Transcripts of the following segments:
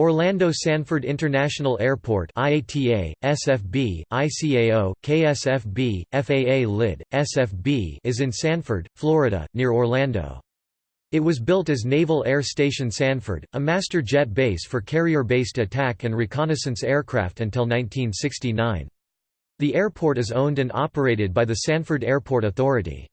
Orlando Sanford International Airport IATA, SFB, ICAO, KSFB, FAA LID, SFB is in Sanford, Florida, near Orlando. It was built as Naval Air Station Sanford, a master jet base for carrier-based attack and reconnaissance aircraft until 1969. The airport is owned and operated by the Sanford Airport Authority.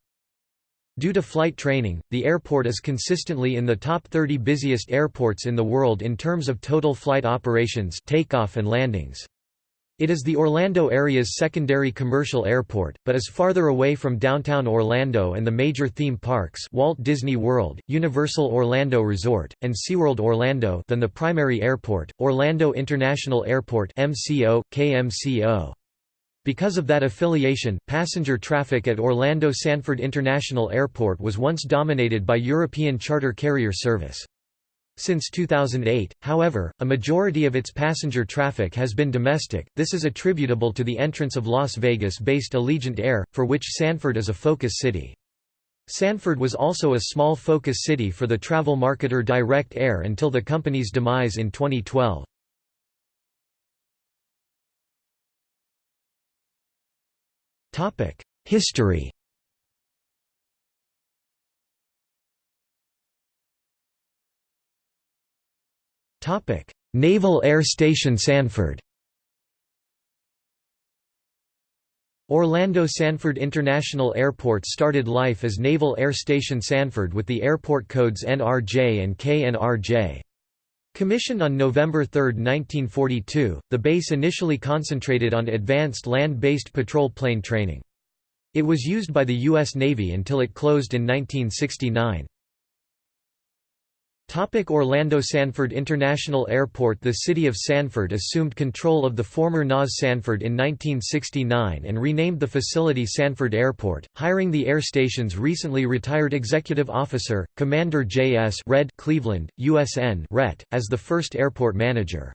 Due to flight training, the airport is consistently in the top 30 busiest airports in the world in terms of total flight operations takeoff and landings. It is the Orlando area's secondary commercial airport, but is farther away from downtown Orlando and the major theme parks Walt Disney World, Universal Orlando Resort, and SeaWorld Orlando than the primary airport, Orlando International Airport MCO, KMCO. Because of that affiliation, passenger traffic at Orlando Sanford International Airport was once dominated by European charter carrier service. Since 2008, however, a majority of its passenger traffic has been domestic. This is attributable to the entrance of Las Vegas-based Allegiant Air, for which Sanford is a focus city. Sanford was also a small focus city for the travel marketer Direct Air until the company's demise in 2012. History Naval Air Station Sanford Orlando Sanford International Airport started life as Naval Air Station Sanford with the airport codes NRJ and KNRJ. Commissioned on November 3, 1942, the base initially concentrated on advanced land-based patrol plane training. It was used by the U.S. Navy until it closed in 1969. Topic Orlando Sanford International Airport The city of Sanford assumed control of the former NAS Sanford in 1969 and renamed the facility Sanford Airport, hiring the air station's recently retired executive officer, Commander J.S. Red Cleveland, USN RET, as the first airport manager.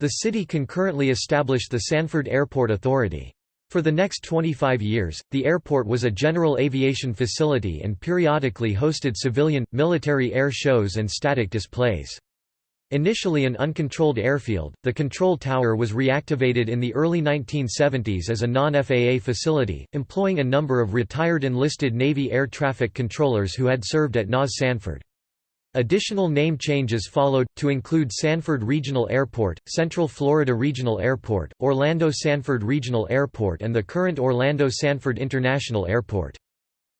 The city concurrently established the Sanford Airport Authority. For the next 25 years, the airport was a general aviation facility and periodically hosted civilian, military air shows and static displays. Initially an uncontrolled airfield, the control tower was reactivated in the early 1970s as a non-FAA facility, employing a number of retired enlisted Navy air traffic controllers who had served at NAS Sanford. Additional name changes followed, to include Sanford Regional Airport, Central Florida Regional Airport, Orlando Sanford Regional Airport and the current Orlando Sanford International Airport.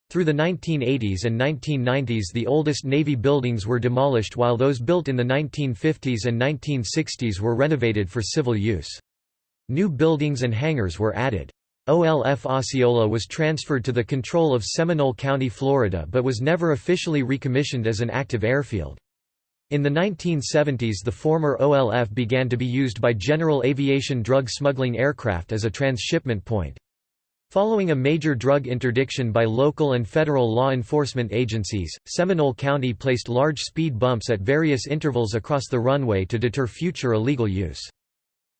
Through the 1980s and 1990s the oldest Navy buildings were demolished while those built in the 1950s and 1960s were renovated for civil use. New buildings and hangars were added. OLF Osceola was transferred to the control of Seminole County, Florida but was never officially recommissioned as an active airfield. In the 1970s the former OLF began to be used by general aviation drug smuggling aircraft as a transshipment point. Following a major drug interdiction by local and federal law enforcement agencies, Seminole County placed large speed bumps at various intervals across the runway to deter future illegal use.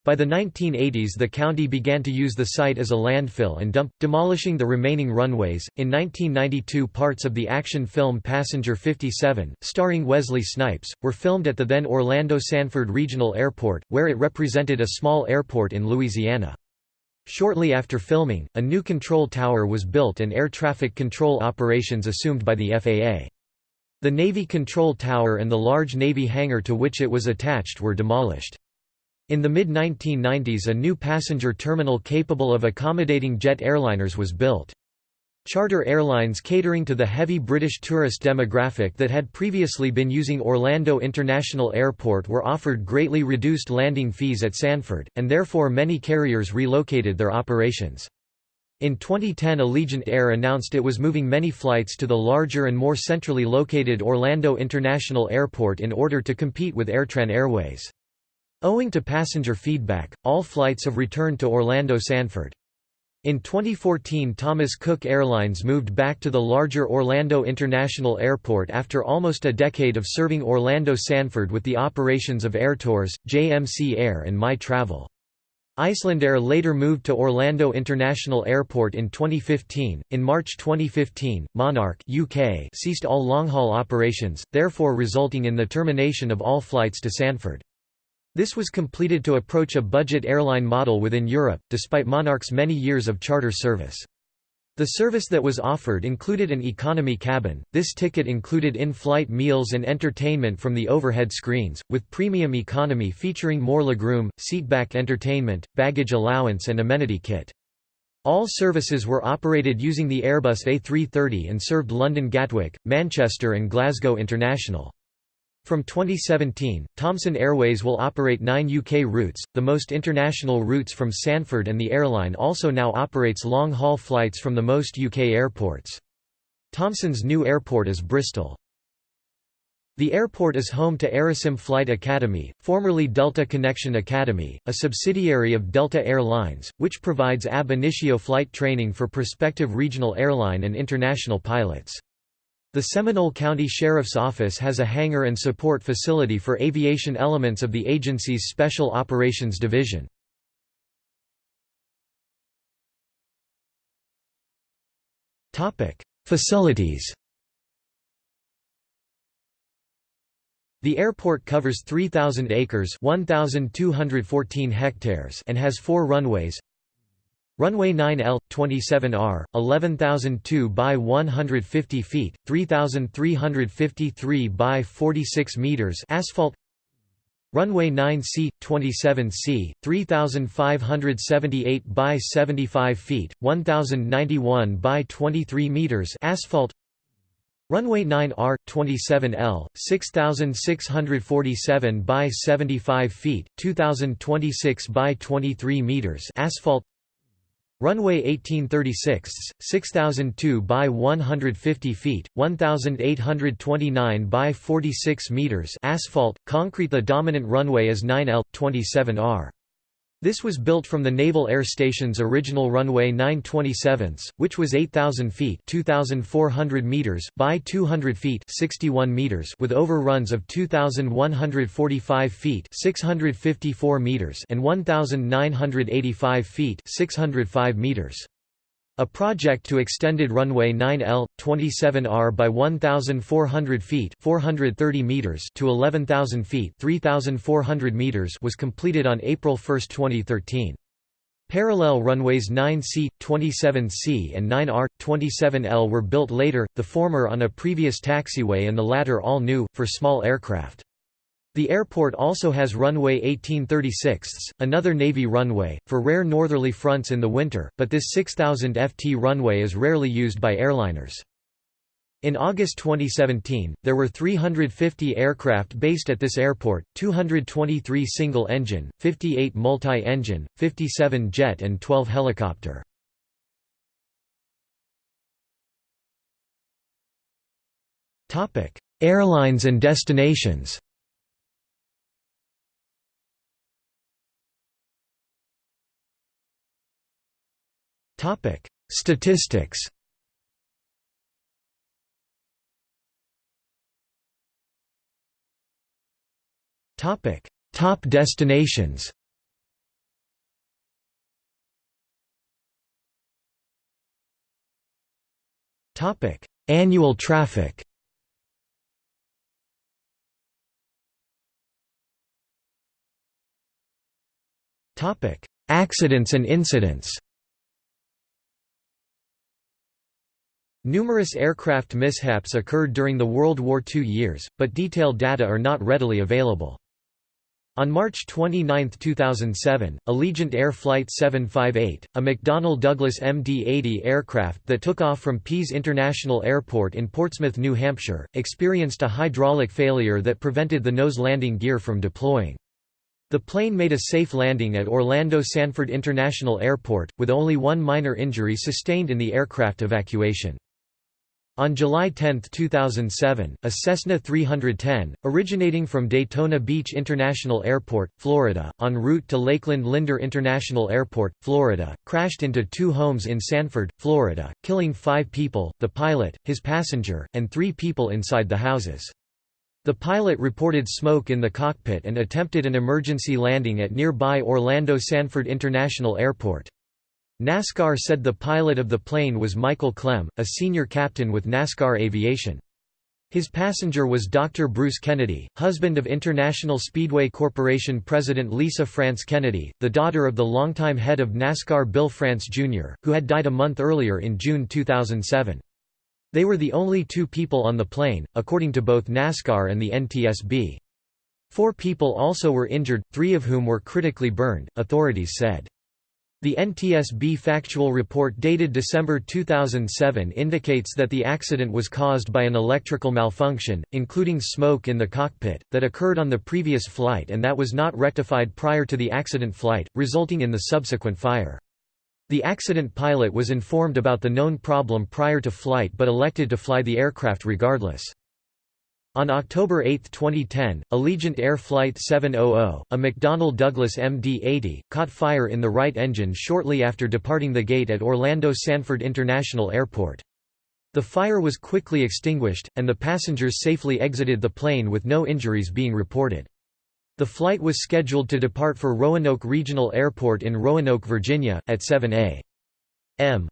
By the 1980s the county began to use the site as a landfill and dump, demolishing the remaining runways. In 1992 parts of the action film Passenger 57, starring Wesley Snipes, were filmed at the then Orlando Sanford Regional Airport, where it represented a small airport in Louisiana. Shortly after filming, a new control tower was built and air traffic control operations assumed by the FAA. The Navy control tower and the large Navy hangar to which it was attached were demolished. In the mid-1990s a new passenger terminal capable of accommodating jet airliners was built. Charter airlines catering to the heavy British tourist demographic that had previously been using Orlando International Airport were offered greatly reduced landing fees at Sanford, and therefore many carriers relocated their operations. In 2010 Allegiant Air announced it was moving many flights to the larger and more centrally located Orlando International Airport in order to compete with AirTran Airways. Owing to passenger feedback, all flights have returned to Orlando Sanford. In 2014 Thomas Cook Airlines moved back to the larger Orlando International Airport after almost a decade of serving Orlando Sanford with the operations of Air Airtours, JMC Air and My Travel. Icelandair later moved to Orlando International Airport in 2015. In March 2015, Monarch UK ceased all long-haul operations, therefore resulting in the termination of all flights to Sanford. This was completed to approach a budget airline model within Europe, despite Monarch's many years of charter service. The service that was offered included an economy cabin. This ticket included in-flight meals and entertainment from the overhead screens, with premium economy featuring more legroom, seatback entertainment, baggage allowance and amenity kit. All services were operated using the Airbus A330 and served London Gatwick, Manchester and Glasgow International. From 2017, Thomson Airways will operate nine UK routes, the most international routes from Sanford and the airline also now operates long-haul flights from the most UK airports. Thomson's new airport is Bristol. The airport is home to Aerosim Flight Academy, formerly Delta Connection Academy, a subsidiary of Delta Air Lines, which provides ab initio flight training for prospective regional airline and international pilots. The Seminole County Sheriff's Office has a hangar and support facility for aviation elements of the agency's Special Operations Division. Facilities The airport covers 3,000 acres 1,214 hectares and has four runways Runway 9L, 27R, 11,002 by 150 feet, 3,353 by 46 meters asphalt. Runway 9C, 27C, 3,578 by 75 feet, 1,091 by 23 meters asphalt. Runway 9R, 27L, 6,647 by 75 feet, 2,026 by 23 meters asphalt Runway 1836, 6002 by 150 feet, 1829 by 46 meters asphalt, concrete The dominant runway is 9L, 27R. This was built from the Naval Air Station's original runway 927, which was 8,000 feet (2,400 meters) by 200 feet (61 meters) with overruns of 2,145 feet (654 meters) and 1,985 feet (605 meters). A project to extended runway 9L, 27R by 1,400 feet 430 meters to 11,000 feet 3,400 meters was completed on April 1, 2013. Parallel runways 9C, 27C and 9R, 27L were built later, the former on a previous taxiway and the latter all new, for small aircraft. The airport also has runway 1836, another Navy runway, for rare northerly fronts in the winter, but this 6000 ft runway is rarely used by airliners. In August 2017, there were 350 aircraft based at this airport, 223 single-engine, 58 multi-engine, 57 jet and 12 helicopter. Airlines and destinations Topic: Statistics. Topic: Top destinations. Topic: Annual traffic. Topic: Accidents and incidents. Numerous aircraft mishaps occurred during the World War II years, but detailed data are not readily available. On March 29, 2007, Allegiant Air Flight 758, a McDonnell Douglas MD-80 aircraft that took off from Pease International Airport in Portsmouth, New Hampshire, experienced a hydraulic failure that prevented the nose landing gear from deploying. The plane made a safe landing at Orlando Sanford International Airport, with only one minor injury sustained in the aircraft evacuation. On July 10, 2007, a Cessna 310, originating from Daytona Beach International Airport, Florida, en route to Lakeland Linder International Airport, Florida, crashed into two homes in Sanford, Florida, killing five people, the pilot, his passenger, and three people inside the houses. The pilot reported smoke in the cockpit and attempted an emergency landing at nearby Orlando Sanford International Airport. NASCAR said the pilot of the plane was Michael Clem, a senior captain with NASCAR Aviation. His passenger was Dr. Bruce Kennedy, husband of International Speedway Corporation President Lisa France Kennedy, the daughter of the longtime head of NASCAR Bill France Jr., who had died a month earlier in June 2007. They were the only two people on the plane, according to both NASCAR and the NTSB. Four people also were injured, three of whom were critically burned, authorities said. The NTSB factual report dated December 2007 indicates that the accident was caused by an electrical malfunction, including smoke in the cockpit, that occurred on the previous flight and that was not rectified prior to the accident flight, resulting in the subsequent fire. The accident pilot was informed about the known problem prior to flight but elected to fly the aircraft regardless. On October 8, 2010, Allegiant Air Flight 700, a McDonnell Douglas MD-80, caught fire in the right engine shortly after departing the gate at Orlando Sanford International Airport. The fire was quickly extinguished, and the passengers safely exited the plane with no injuries being reported. The flight was scheduled to depart for Roanoke Regional Airport in Roanoke, Virginia, at 7 a.m.